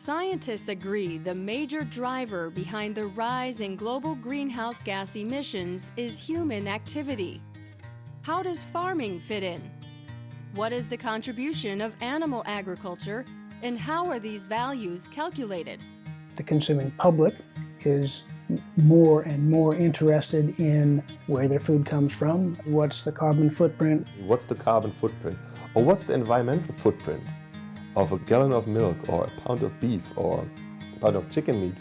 Scientists agree the major driver behind the rise in global greenhouse gas emissions is human activity. How does farming fit in? What is the contribution of animal agriculture and how are these values calculated? The consuming public is more and more interested in where their food comes from, what's the carbon footprint. What's the carbon footprint? Or what's the environmental footprint? Of a gallon of milk or a pound of beef or a pound of chicken meat.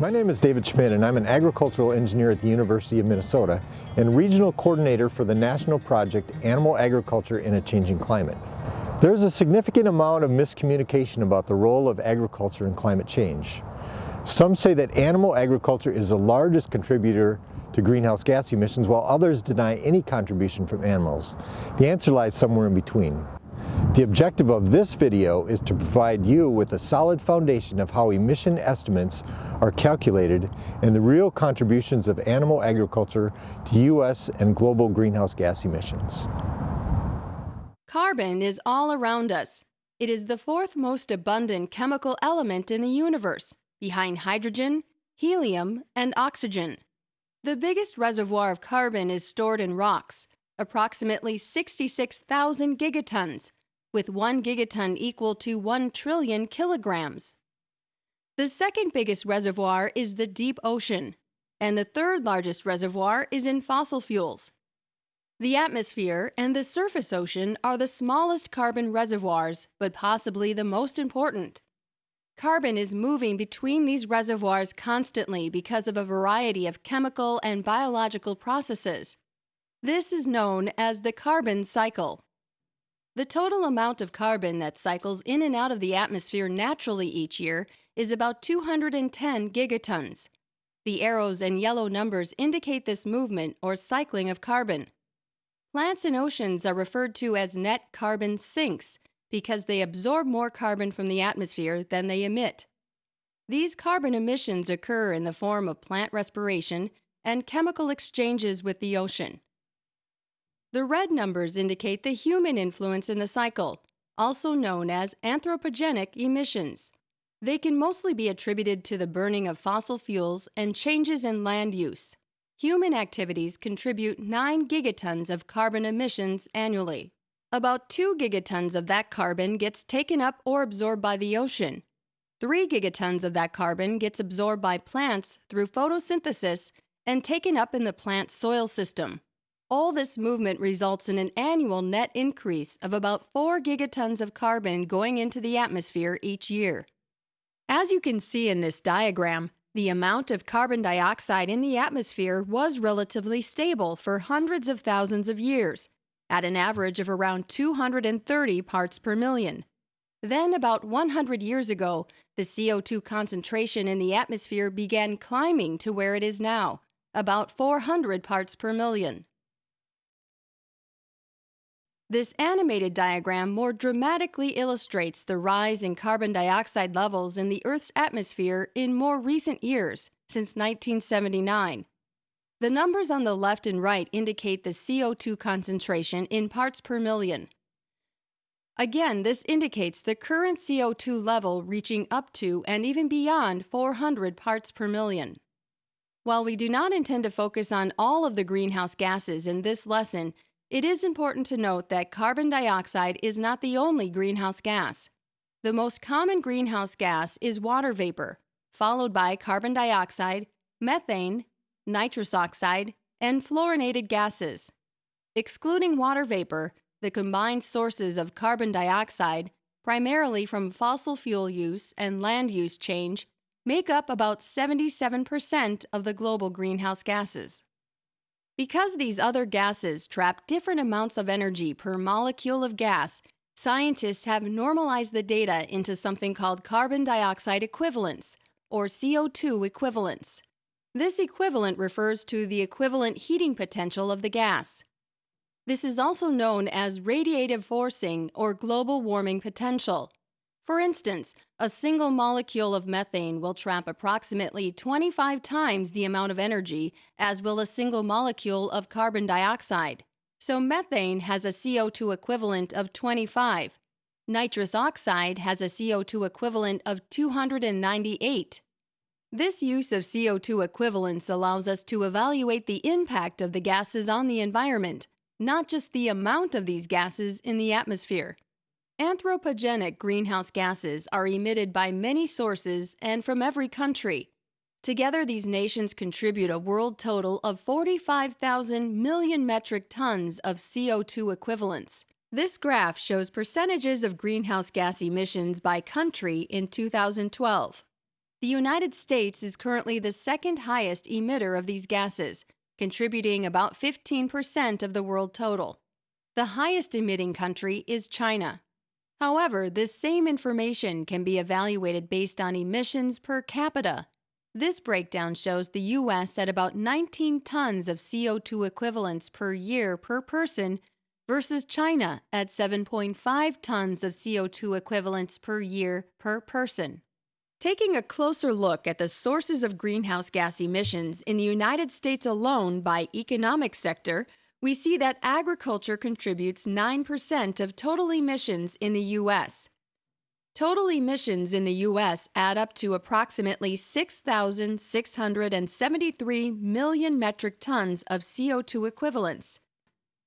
My name is David Schmidt and I'm an agricultural engineer at the University of Minnesota and regional coordinator for the national project Animal Agriculture in a Changing Climate. There's a significant amount of miscommunication about the role of agriculture in climate change. Some say that animal agriculture is the largest contributor to greenhouse gas emissions while others deny any contribution from animals. The answer lies somewhere in between. The objective of this video is to provide you with a solid foundation of how emission estimates are calculated and the real contributions of animal agriculture to U.S. and global greenhouse gas emissions. Carbon is all around us. It is the fourth most abundant chemical element in the universe, behind hydrogen, helium, and oxygen. The biggest reservoir of carbon is stored in rocks, approximately 66,000 gigatons, with 1 gigaton equal to 1 trillion kilograms. The second biggest reservoir is the deep ocean, and the third largest reservoir is in fossil fuels. The atmosphere and the surface ocean are the smallest carbon reservoirs, but possibly the most important. Carbon is moving between these reservoirs constantly because of a variety of chemical and biological processes. This is known as the carbon cycle. The total amount of carbon that cycles in and out of the atmosphere naturally each year is about 210 gigatons. The arrows and yellow numbers indicate this movement or cycling of carbon. Plants and oceans are referred to as net carbon sinks because they absorb more carbon from the atmosphere than they emit. These carbon emissions occur in the form of plant respiration and chemical exchanges with the ocean. The red numbers indicate the human influence in the cycle, also known as anthropogenic emissions. They can mostly be attributed to the burning of fossil fuels and changes in land use. Human activities contribute 9 gigatons of carbon emissions annually. About 2 gigatons of that carbon gets taken up or absorbed by the ocean. 3 gigatons of that carbon gets absorbed by plants through photosynthesis and taken up in the plant soil system. All this movement results in an annual net increase of about 4 gigatons of carbon going into the atmosphere each year. As you can see in this diagram, the amount of carbon dioxide in the atmosphere was relatively stable for hundreds of thousands of years, at an average of around 230 parts per million. Then, about 100 years ago, the CO2 concentration in the atmosphere began climbing to where it is now, about 400 parts per million. This animated diagram more dramatically illustrates the rise in carbon dioxide levels in the Earth's atmosphere in more recent years, since 1979. The numbers on the left and right indicate the CO2 concentration in parts per million. Again, this indicates the current CO2 level reaching up to and even beyond 400 parts per million. While we do not intend to focus on all of the greenhouse gases in this lesson, it is important to note that carbon dioxide is not the only greenhouse gas. The most common greenhouse gas is water vapor, followed by carbon dioxide, methane, nitrous oxide, and fluorinated gases. Excluding water vapor, the combined sources of carbon dioxide, primarily from fossil fuel use and land use change, make up about 77% of the global greenhouse gases. Because these other gases trap different amounts of energy per molecule of gas, scientists have normalized the data into something called carbon dioxide equivalence, or CO2 equivalence. This equivalent refers to the equivalent heating potential of the gas. This is also known as radiative forcing or global warming potential. For instance, a single molecule of methane will trap approximately 25 times the amount of energy as will a single molecule of carbon dioxide. So methane has a CO2 equivalent of 25. Nitrous oxide has a CO2 equivalent of 298. This use of CO2 equivalents allows us to evaluate the impact of the gases on the environment, not just the amount of these gases in the atmosphere. Anthropogenic greenhouse gases are emitted by many sources and from every country. Together, these nations contribute a world total of 45,000 million metric tons of CO2 equivalents. This graph shows percentages of greenhouse gas emissions by country in 2012. The United States is currently the second highest emitter of these gases, contributing about 15% of the world total. The highest emitting country is China. However, this same information can be evaluated based on emissions per capita. This breakdown shows the U.S. at about 19 tons of CO2 equivalents per year per person versus China at 7.5 tons of CO2 equivalents per year per person. Taking a closer look at the sources of greenhouse gas emissions in the United States alone by economic sector, we see that agriculture contributes 9% of total emissions in the U.S. Total emissions in the U.S. add up to approximately 6,673 million metric tons of CO2 equivalents.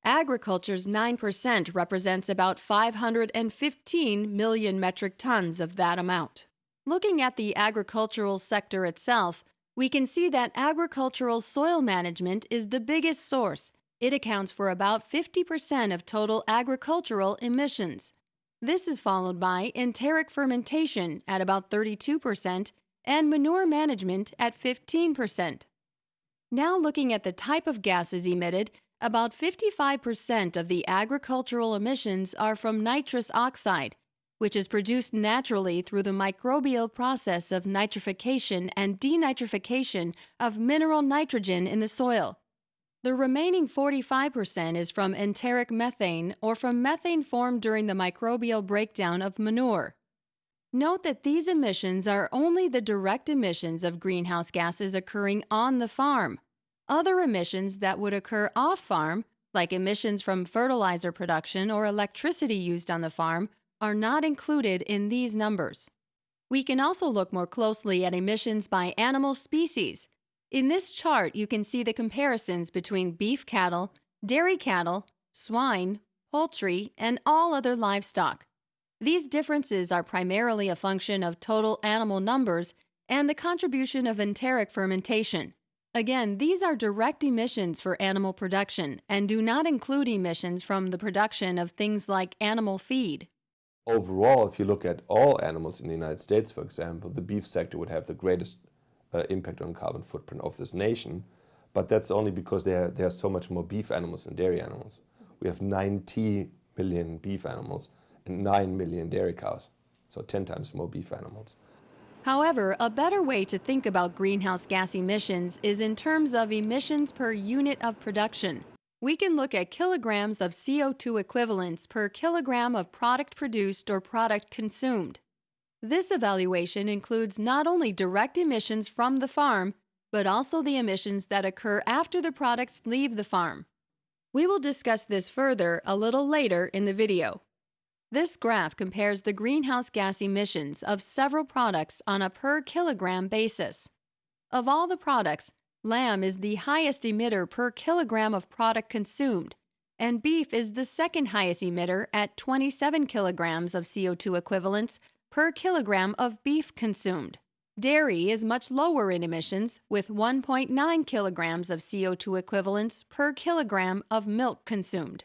Agriculture's 9% represents about 515 million metric tons of that amount. Looking at the agricultural sector itself, we can see that agricultural soil management is the biggest source it accounts for about 50% of total agricultural emissions. This is followed by enteric fermentation at about 32% and manure management at 15%. Now looking at the type of gases emitted, about 55% of the agricultural emissions are from nitrous oxide, which is produced naturally through the microbial process of nitrification and denitrification of mineral nitrogen in the soil. The remaining 45% is from enteric methane or from methane formed during the microbial breakdown of manure. Note that these emissions are only the direct emissions of greenhouse gases occurring on the farm. Other emissions that would occur off farm, like emissions from fertilizer production or electricity used on the farm, are not included in these numbers. We can also look more closely at emissions by animal species, in this chart, you can see the comparisons between beef cattle, dairy cattle, swine, poultry, and all other livestock. These differences are primarily a function of total animal numbers and the contribution of enteric fermentation. Again, these are direct emissions for animal production and do not include emissions from the production of things like animal feed. Overall, if you look at all animals in the United States, for example, the beef sector would have the greatest uh, impact on carbon footprint of this nation. But that's only because there, there are so much more beef animals than dairy animals. We have 90 million beef animals and 9 million dairy cows, so 10 times more beef animals. However, a better way to think about greenhouse gas emissions is in terms of emissions per unit of production. We can look at kilograms of CO2 equivalents per kilogram of product produced or product consumed. This evaluation includes not only direct emissions from the farm, but also the emissions that occur after the products leave the farm. We will discuss this further a little later in the video. This graph compares the greenhouse gas emissions of several products on a per kilogram basis. Of all the products, lamb is the highest emitter per kilogram of product consumed, and beef is the second highest emitter at 27 kilograms of CO2 equivalents per kilogram of beef consumed. Dairy is much lower in emissions, with 1.9 kilograms of CO2 equivalents per kilogram of milk consumed.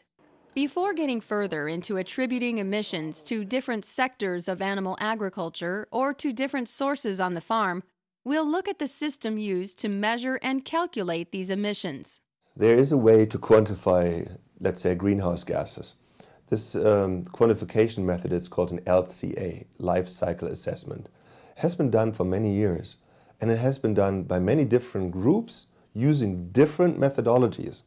Before getting further into attributing emissions to different sectors of animal agriculture or to different sources on the farm, we'll look at the system used to measure and calculate these emissions. There is a way to quantify, let's say, greenhouse gases. This um, quantification method is called an LCA, Life Cycle Assessment. It has been done for many years and it has been done by many different groups using different methodologies.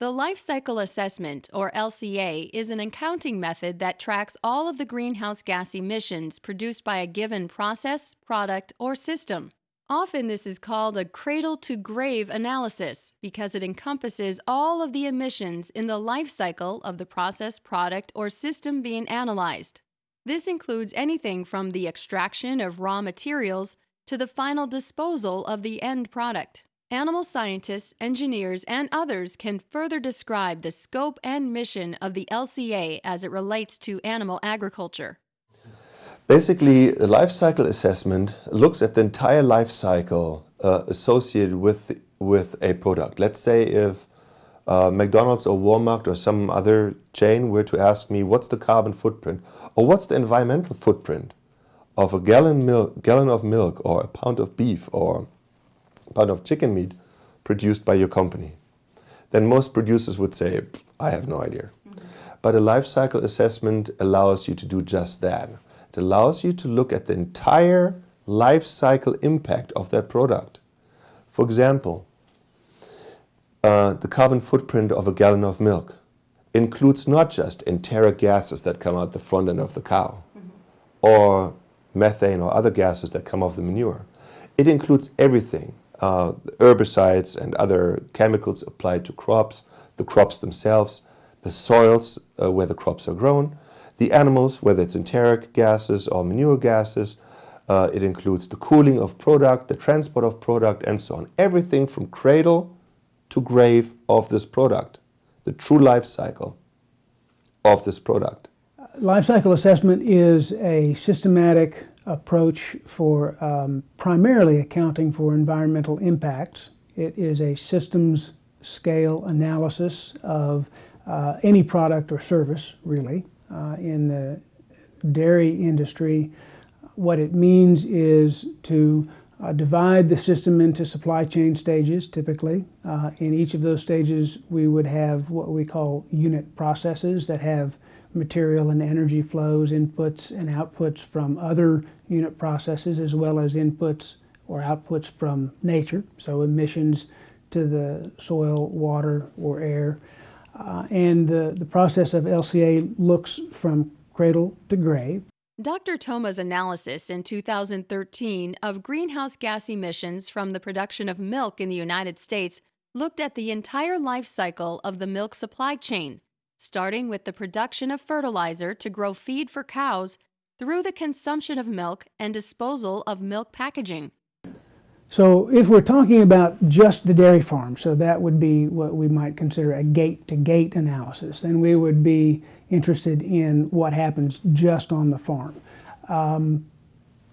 The Life Cycle Assessment, or LCA, is an accounting method that tracks all of the greenhouse gas emissions produced by a given process, product, or system. Often this is called a cradle to grave analysis because it encompasses all of the emissions in the life cycle of the process, product, or system being analyzed. This includes anything from the extraction of raw materials to the final disposal of the end product. Animal scientists, engineers, and others can further describe the scope and mission of the LCA as it relates to animal agriculture. Basically, the life cycle assessment looks at the entire life cycle uh, associated with, with a product. Let's say if uh, McDonald's or Walmart or some other chain were to ask me what's the carbon footprint or what's the environmental footprint of a gallon, milk, gallon of milk or a pound of beef or a pound of chicken meat produced by your company, then most producers would say, I have no idea. Mm -hmm. But a life cycle assessment allows you to do just that. It allows you to look at the entire life cycle impact of that product. For example, uh, the carbon footprint of a gallon of milk includes not just enteric gases that come out the front end of the cow mm -hmm. or methane or other gases that come off the manure. It includes everything, uh, herbicides and other chemicals applied to crops, the crops themselves, the soils uh, where the crops are grown, the animals, whether it's enteric gases or manure gases. Uh, it includes the cooling of product, the transport of product, and so on. Everything from cradle to grave of this product, the true life cycle of this product. Life cycle assessment is a systematic approach for um, primarily accounting for environmental impacts. It is a systems scale analysis of uh, any product or service, really uh, in the dairy industry, what it means is to uh, divide the system into supply chain stages typically. Uh, in each of those stages we would have what we call unit processes that have material and energy flows, inputs and outputs from other unit processes as well as inputs or outputs from nature, so emissions to the soil, water, or air. Uh, and the, the process of LCA looks from cradle to grave. Dr. Thoma's analysis in 2013 of greenhouse gas emissions from the production of milk in the United States looked at the entire life cycle of the milk supply chain, starting with the production of fertilizer to grow feed for cows through the consumption of milk and disposal of milk packaging. So if we're talking about just the dairy farm, so that would be what we might consider a gate-to-gate -gate analysis, then we would be interested in what happens just on the farm. Um,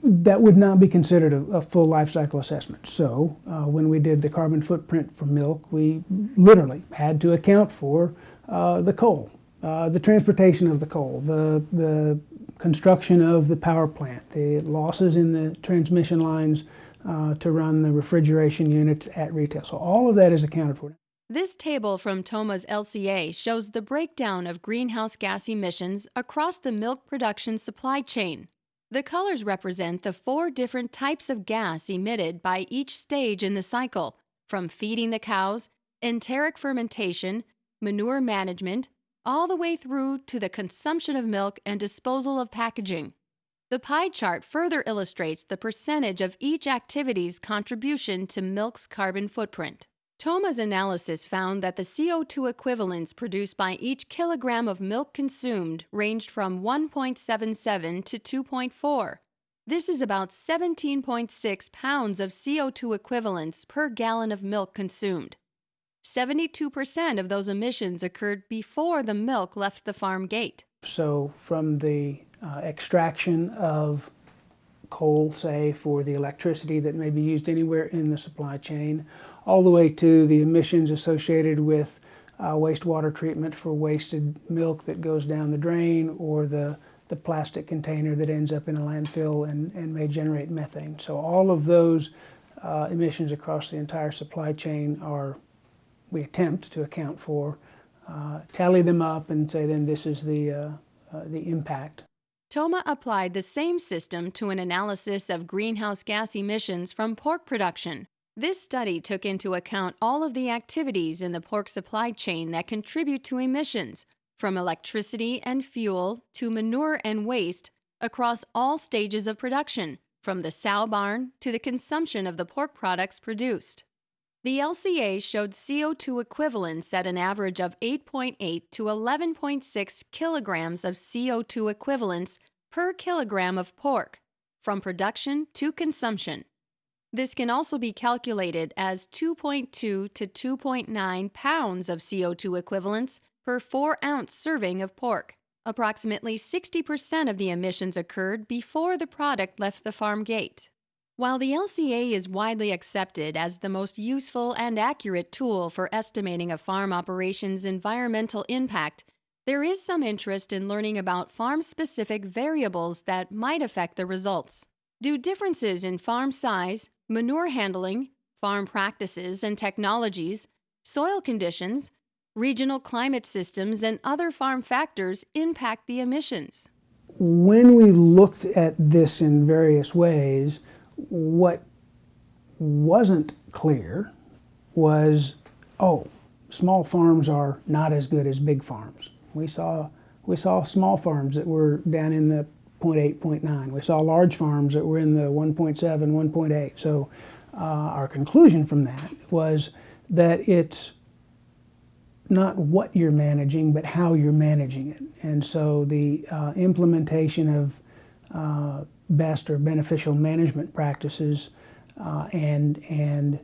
that would not be considered a, a full life cycle assessment. So uh, when we did the carbon footprint for milk, we literally had to account for uh, the coal, uh, the transportation of the coal, the, the construction of the power plant, the losses in the transmission lines, uh, to run the refrigeration units at retail. So all of that is accounted for. This table from Thoma's LCA shows the breakdown of greenhouse gas emissions across the milk production supply chain. The colors represent the four different types of gas emitted by each stage in the cycle, from feeding the cows, enteric fermentation, manure management, all the way through to the consumption of milk and disposal of packaging. The pie chart further illustrates the percentage of each activity's contribution to milk's carbon footprint. Thoma's analysis found that the CO2 equivalents produced by each kilogram of milk consumed ranged from 1.77 to 2.4. This is about 17.6 pounds of CO2 equivalents per gallon of milk consumed. 72% of those emissions occurred before the milk left the farm gate. So from the uh, extraction of coal, say, for the electricity that may be used anywhere in the supply chain, all the way to the emissions associated with uh, wastewater treatment for wasted milk that goes down the drain or the, the plastic container that ends up in a landfill and, and may generate methane. So all of those uh, emissions across the entire supply chain are, we attempt to account for, uh, tally them up and say then this is the, uh, uh, the impact Thoma applied the same system to an analysis of greenhouse gas emissions from pork production. This study took into account all of the activities in the pork supply chain that contribute to emissions, from electricity and fuel to manure and waste, across all stages of production, from the sow barn to the consumption of the pork products produced. The LCA showed CO2 equivalents at an average of 8.8 to 11.6 kilograms of CO2 equivalents per kilogram of pork, from production to consumption. This can also be calculated as 2.2 to 2.9 pounds of CO2 equivalents per 4 ounce serving of pork. Approximately 60% of the emissions occurred before the product left the farm gate. While the LCA is widely accepted as the most useful and accurate tool for estimating a farm operation's environmental impact, there is some interest in learning about farm-specific variables that might affect the results. Do differences in farm size, manure handling, farm practices and technologies, soil conditions, regional climate systems, and other farm factors impact the emissions. When we looked at this in various ways, what wasn't clear was, oh, small farms are not as good as big farms. We saw, we saw small farms that were down in the 0.8, 0.9. We saw large farms that were in the 1.7, 1.8. So uh, our conclusion from that was that it's not what you're managing, but how you're managing it. And so the uh, implementation of uh, best or beneficial management practices uh, and and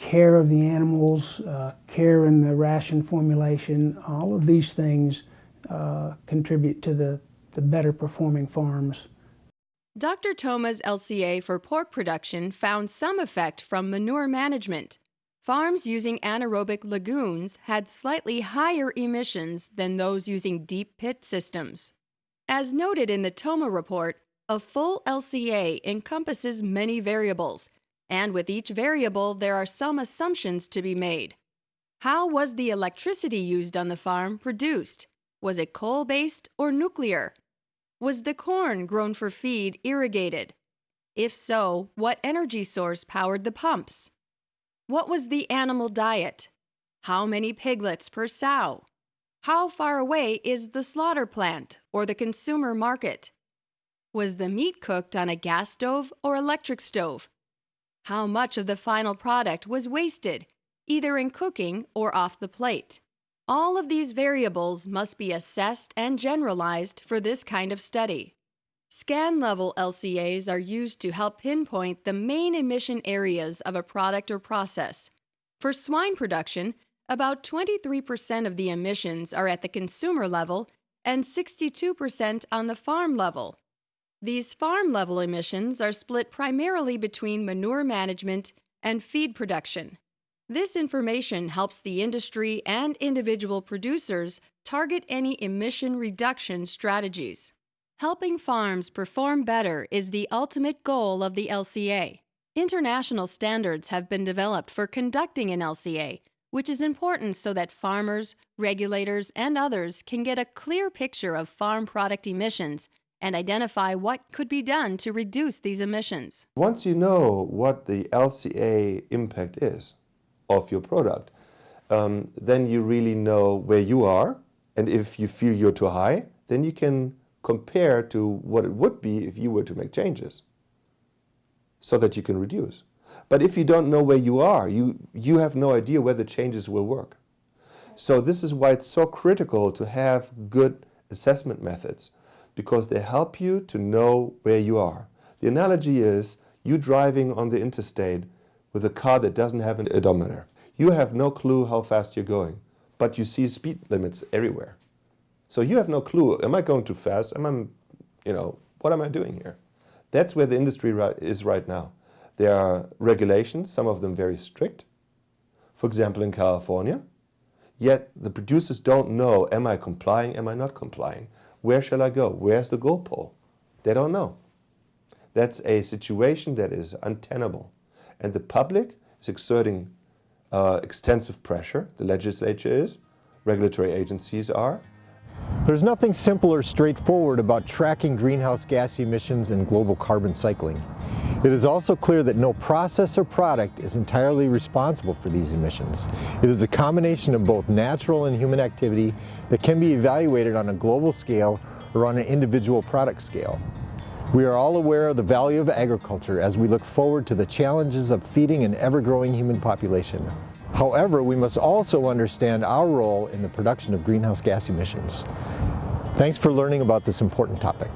care of the animals, uh, care in the ration formulation, all of these things uh, contribute to the, the better performing farms. Dr. Thoma's LCA for pork production found some effect from manure management. Farms using anaerobic lagoons had slightly higher emissions than those using deep pit systems. As noted in the Thoma report, a full LCA encompasses many variables, and with each variable there are some assumptions to be made. How was the electricity used on the farm produced? Was it coal-based or nuclear? Was the corn grown for feed irrigated? If so, what energy source powered the pumps? What was the animal diet? How many piglets per sow? How far away is the slaughter plant or the consumer market? Was the meat cooked on a gas stove or electric stove? How much of the final product was wasted, either in cooking or off the plate? All of these variables must be assessed and generalized for this kind of study. Scan-level LCAs are used to help pinpoint the main emission areas of a product or process. For swine production, about 23% of the emissions are at the consumer level and 62% on the farm level. These farm-level emissions are split primarily between manure management and feed production. This information helps the industry and individual producers target any emission reduction strategies. Helping farms perform better is the ultimate goal of the LCA. International standards have been developed for conducting an LCA, which is important so that farmers, regulators, and others can get a clear picture of farm product emissions and identify what could be done to reduce these emissions. Once you know what the LCA impact is, of your product, um, then you really know where you are. And if you feel you're too high, then you can compare to what it would be if you were to make changes so that you can reduce. But if you don't know where you are, you, you have no idea where the changes will work. So this is why it's so critical to have good assessment methods because they help you to know where you are. The analogy is you driving on the interstate with a car that doesn't have an odometer. You have no clue how fast you're going, but you see speed limits everywhere. So you have no clue, am I going too fast? Am I, you know, what am I doing here? That's where the industry is right now. There are regulations, some of them very strict, for example in California, yet the producers don't know, am I complying, am I not complying? Where shall I go? Where's the goal pole? They don't know. That's a situation that is untenable. And the public is exerting uh, extensive pressure. The legislature is, regulatory agencies are. There's nothing simple or straightforward about tracking greenhouse gas emissions and global carbon cycling. It is also clear that no process or product is entirely responsible for these emissions. It is a combination of both natural and human activity that can be evaluated on a global scale or on an individual product scale. We are all aware of the value of agriculture as we look forward to the challenges of feeding an ever-growing human population. However, we must also understand our role in the production of greenhouse gas emissions. Thanks for learning about this important topic.